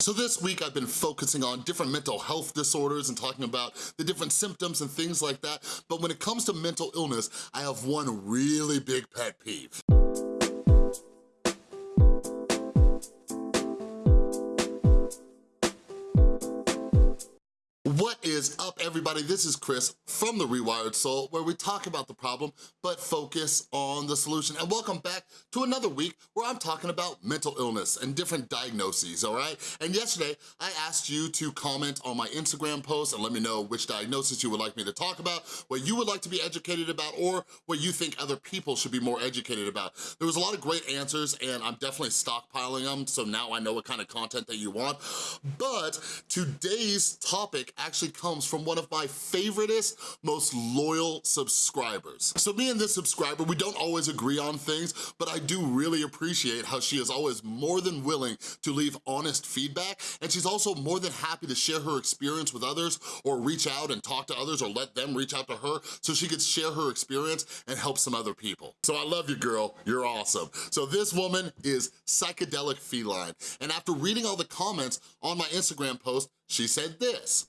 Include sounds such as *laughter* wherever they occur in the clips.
So this week I've been focusing on different mental health disorders and talking about the different symptoms and things like that, but when it comes to mental illness, I have one really big pet peeve. What is up, everybody? This is Chris from The Rewired Soul, where we talk about the problem, but focus on the solution. And welcome back to another week where I'm talking about mental illness and different diagnoses, all right? And yesterday, I asked you to comment on my Instagram post and let me know which diagnosis you would like me to talk about, what you would like to be educated about, or what you think other people should be more educated about. There was a lot of great answers, and I'm definitely stockpiling them, so now I know what kind of content that you want. But today's topic actually comes from one of my favoriteest, most loyal subscribers. So me and this subscriber, we don't always agree on things, but I do really appreciate how she is always more than willing to leave honest feedback, and she's also more than happy to share her experience with others or reach out and talk to others or let them reach out to her so she could share her experience and help some other people. So I love you, girl. You're awesome. So this woman is Psychedelic Feline, and after reading all the comments on my Instagram post, she said this.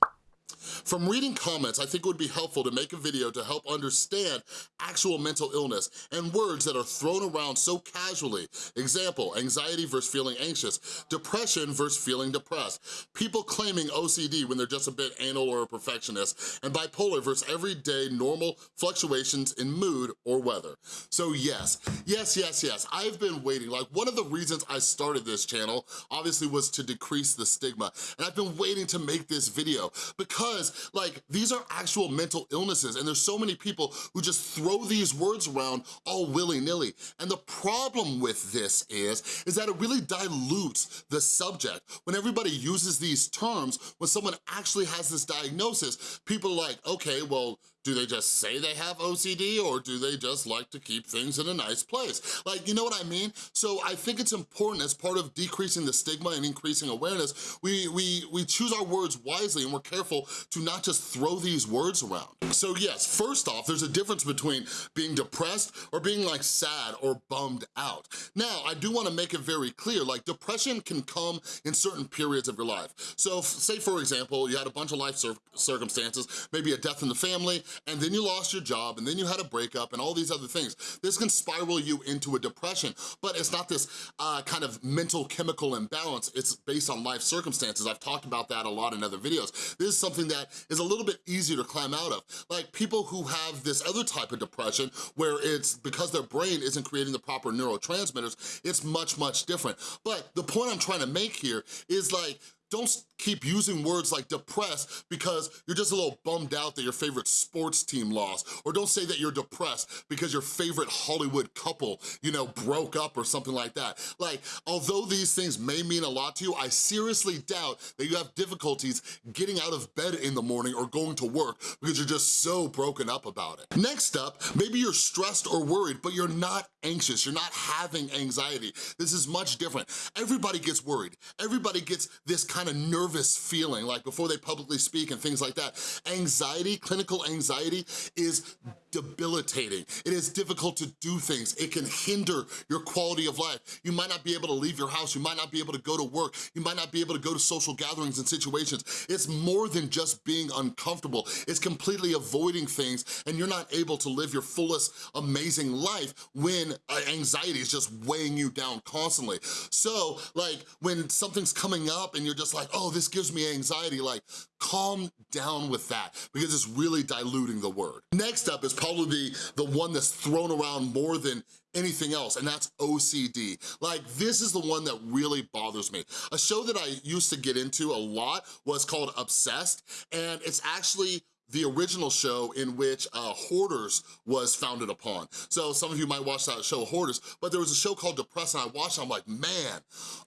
From reading comments, I think it would be helpful to make a video to help understand actual mental illness and words that are thrown around so casually. Example, anxiety versus feeling anxious, depression versus feeling depressed, people claiming OCD when they're just a bit anal or a perfectionist, and bipolar versus everyday normal fluctuations in mood or weather. So yes, yes, yes, yes, I've been waiting. Like one of the reasons I started this channel obviously was to decrease the stigma, and I've been waiting to make this video because because like these are actual mental illnesses and there's so many people who just throw these words around all willy-nilly. And the problem with this is, is that it really dilutes the subject. When everybody uses these terms, when someone actually has this diagnosis, people are like, okay, well, do they just say they have OCD or do they just like to keep things in a nice place? Like, you know what I mean? So I think it's important as part of decreasing the stigma and increasing awareness, we, we, we choose our words wisely and we're careful to not just throw these words around. So yes, first off, there's a difference between being depressed or being like sad or bummed out. Now, I do wanna make it very clear, like depression can come in certain periods of your life. So say for example, you had a bunch of life cir circumstances, maybe a death in the family, and then you lost your job, and then you had a breakup, and all these other things. This can spiral you into a depression, but it's not this uh, kind of mental chemical imbalance, it's based on life circumstances. I've talked about that a lot in other videos. This is something that is a little bit easier to climb out of. Like people who have this other type of depression where it's because their brain isn't creating the proper neurotransmitters, it's much, much different. But the point I'm trying to make here is like, don't keep using words like depressed because you're just a little bummed out that your favorite sports team lost. Or don't say that you're depressed because your favorite Hollywood couple, you know, broke up or something like that. Like, although these things may mean a lot to you, I seriously doubt that you have difficulties getting out of bed in the morning or going to work because you're just so broken up about it. Next up, maybe you're stressed or worried, but you're not anxious, you're not having anxiety. This is much different. Everybody gets worried. Everybody gets this kind kind of nervous feeling, like before they publicly speak and things like that. Anxiety, clinical anxiety is debilitating. It is difficult to do things. It can hinder your quality of life. You might not be able to leave your house. You might not be able to go to work. You might not be able to go to social gatherings and situations. It's more than just being uncomfortable. It's completely avoiding things and you're not able to live your fullest, amazing life when uh, anxiety is just weighing you down constantly. So like when something's coming up and you're just like, oh, this gives me anxiety, like calm down with that because it's really diluting the word. Next up is probably the one that's thrown around more than anything else, and that's OCD. Like, this is the one that really bothers me. A show that I used to get into a lot was called Obsessed, and it's actually the original show in which uh, Hoarders was founded upon. So some of you might watch that show, Hoarders, but there was a show called Depressed and I watched it, I'm like, man,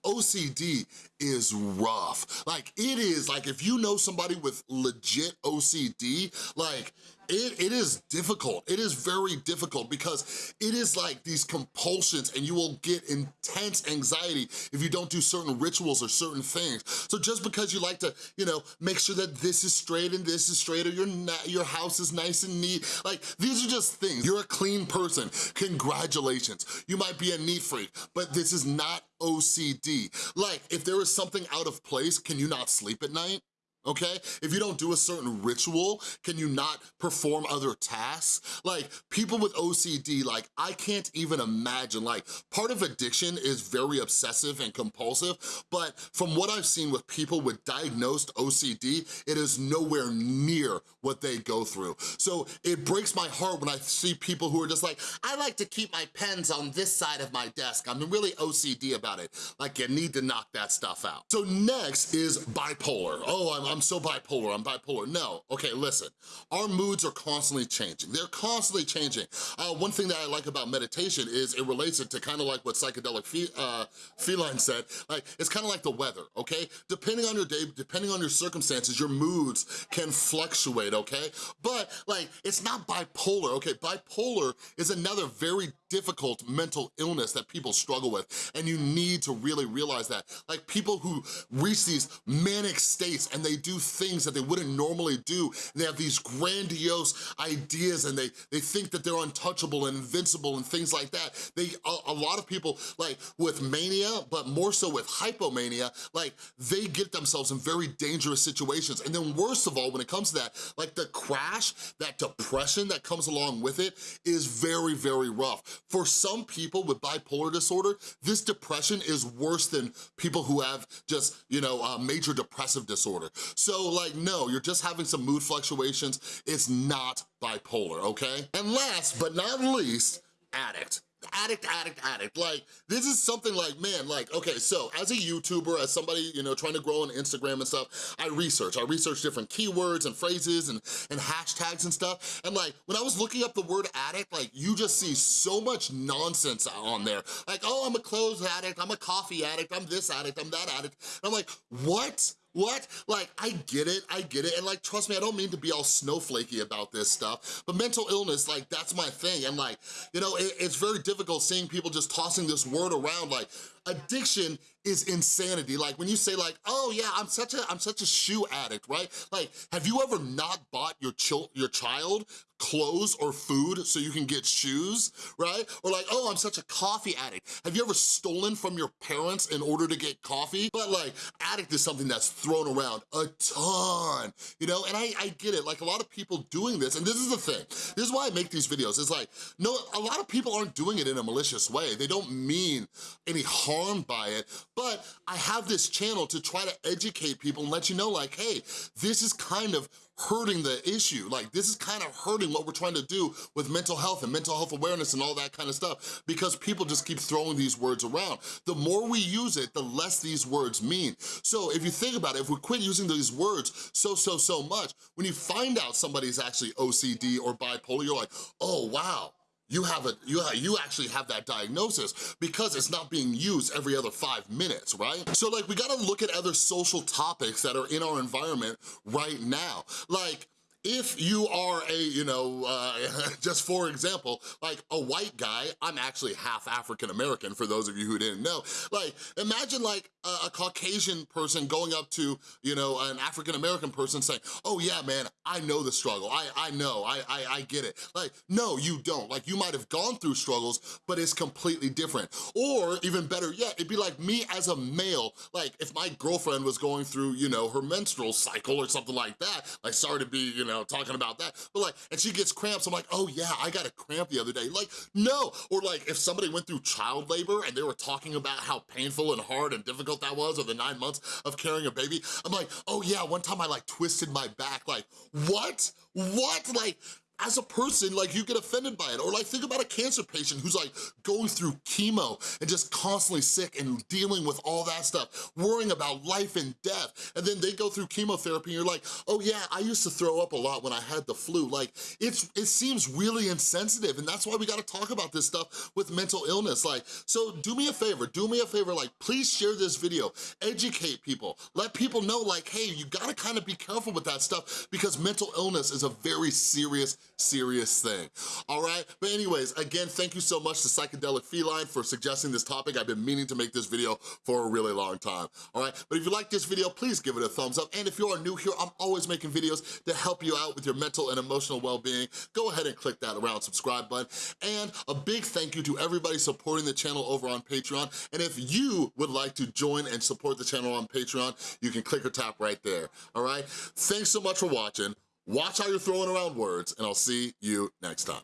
OCD is rough. Like it is, like if you know somebody with legit OCD, like it, it is difficult. It is very difficult because it is like these compulsions and you will get intense anxiety if you don't do certain rituals or certain things. So just because you like to, you know, make sure that this is straight and this is straight or your, your house is nice and neat, like these are just things. You're a clean person, congratulations. You might be a neat freak, but this is not OCD. Like, if there is something out of place, can you not sleep at night? Okay? If you don't do a certain ritual, can you not perform other tasks? Like, people with OCD, like, I can't even imagine, like, part of addiction is very obsessive and compulsive, but from what I've seen with people with diagnosed OCD, it is nowhere near what they go through. So it breaks my heart when I see people who are just like, I like to keep my pens on this side of my desk. I'm really OCD about it. Like, you need to knock that stuff out. So next is bipolar. Oh, I'm I'm so bipolar, I'm bipolar. No, okay, listen. Our moods are constantly changing. They're constantly changing. Uh, one thing that I like about meditation is it relates it to kind of like what psychedelic fe uh, feline said. Like, it's kind of like the weather, okay? Depending on your day, depending on your circumstances, your moods can fluctuate, okay? But like, it's not bipolar, okay? Bipolar is another very difficult mental illness that people struggle with, and you need to really realize that. Like people who reach these manic states and they do things that they wouldn't normally do. They have these grandiose ideas and they, they think that they're untouchable and invincible and things like that. They a, a lot of people, like with mania, but more so with hypomania, like they get themselves in very dangerous situations. And then worst of all, when it comes to that, like the crash, that depression that comes along with it is very, very rough. For some people with bipolar disorder, this depression is worse than people who have just, you know, uh, major depressive disorder. So like, no, you're just having some mood fluctuations. It's not bipolar, okay? And last but not least, addict addict, addict, addict. Like, this is something like, man, like, okay, so as a YouTuber, as somebody, you know, trying to grow on Instagram and stuff, I research. I research different keywords and phrases and, and hashtags and stuff. And like, when I was looking up the word addict, like, you just see so much nonsense on there. Like, oh, I'm a clothes addict, I'm a coffee addict, I'm this addict, I'm that addict. And I'm like, what? What? Like, I get it, I get it, and like, trust me, I don't mean to be all snowflakey about this stuff, but mental illness, like, that's my thing, and like, you know, it, it's very difficult seeing people just tossing this word around, like, addiction is insanity. Like when you say like, oh yeah, I'm such a I'm such a shoe addict, right? Like, have you ever not bought your chil your child clothes or food so you can get shoes, right? Or like, oh, I'm such a coffee addict. Have you ever stolen from your parents in order to get coffee? But like, addict is something that's thrown around a ton, you know? And I, I get it, like a lot of people doing this, and this is the thing, this is why I make these videos, it's like, no, a lot of people aren't doing it in a malicious way. They don't mean any harm by it, but I have this channel to try to educate people and let you know like, hey, this is kind of hurting the issue. Like this is kind of hurting what we're trying to do with mental health and mental health awareness and all that kind of stuff because people just keep throwing these words around. The more we use it, the less these words mean. So if you think about it, if we quit using these words so, so, so much, when you find out somebody's actually OCD or bipolar, you're like, oh, wow, you have a you you actually have that diagnosis because it's not being used every other five minutes, right? So like we gotta look at other social topics that are in our environment right now. Like if you are a, you know, uh, *laughs* just for example, like a white guy, I'm actually half African-American for those of you who didn't know. Like, imagine like a, a Caucasian person going up to, you know, an African-American person saying, oh yeah, man, I know the struggle. I, I know, I, I, I get it. Like, no, you don't. Like, you might have gone through struggles, but it's completely different. Or even better yet, it'd be like me as a male, like if my girlfriend was going through, you know, her menstrual cycle or something like that, like sorry to be, you know, know, talking about that. But like, and she gets cramps, I'm like, oh yeah, I got a cramp the other day. Like, no. Or like, if somebody went through child labor and they were talking about how painful and hard and difficult that was, or the nine months of carrying a baby, I'm like, oh yeah, one time I like twisted my back. Like, what? What? Like, as a person, like you get offended by it. Or like think about a cancer patient who's like going through chemo and just constantly sick and dealing with all that stuff, worrying about life and death. And then they go through chemotherapy and you're like, oh yeah, I used to throw up a lot when I had the flu. Like it's it seems really insensitive and that's why we gotta talk about this stuff with mental illness. Like, so do me a favor, do me a favor, like please share this video, educate people, let people know like, hey, you gotta kind of be careful with that stuff because mental illness is a very serious, serious thing, all right? But anyways, again, thank you so much to Psychedelic Feline for suggesting this topic. I've been meaning to make this video for a really long time, all right? But if you like this video, please give it a thumbs up. And if you are new here, I'm always making videos to help you out with your mental and emotional well-being. Go ahead and click that around subscribe button. And a big thank you to everybody supporting the channel over on Patreon. And if you would like to join and support the channel on Patreon, you can click or tap right there, all right? Thanks so much for watching. Watch how you're throwing around words, and I'll see you next time.